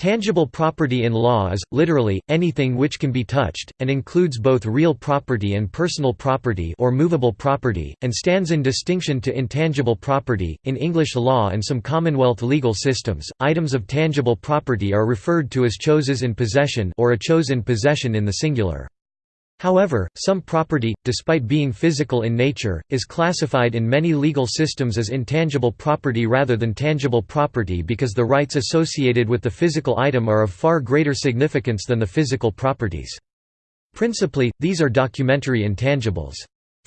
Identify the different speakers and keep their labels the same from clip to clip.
Speaker 1: Tangible property in law is, literally, anything which can be touched, and includes both real property and personal property or movable property, and stands in distinction to intangible property. In English law and some Commonwealth legal systems, items of tangible property are referred to as choses in possession or a chose in possession in the singular. However, some property, despite being physical in nature, is classified in many legal systems as intangible property rather than tangible property because the rights associated with the physical item are of far greater significance than the physical properties. Principally, these are documentary intangibles.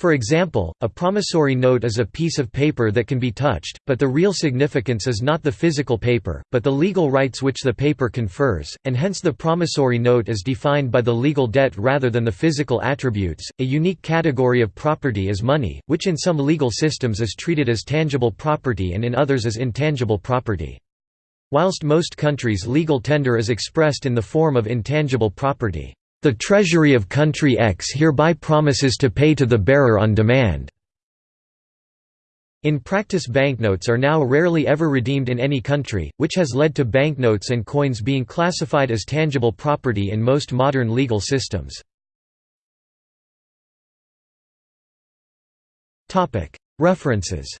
Speaker 1: For example, a promissory note is a piece of paper that can be touched, but the real significance is not the physical paper, but the legal rights which the paper confers, and hence the promissory note is defined by the legal debt rather than the physical attributes. A unique category of property is money, which in some legal systems is treated as tangible property and in others as intangible property. Whilst most countries legal tender is expressed in the form of intangible property. The Treasury of Country X hereby promises to pay to the bearer on demand. In practice banknotes are now rarely ever redeemed in any country, which has led to banknotes and coins being classified as tangible property in most modern legal systems. References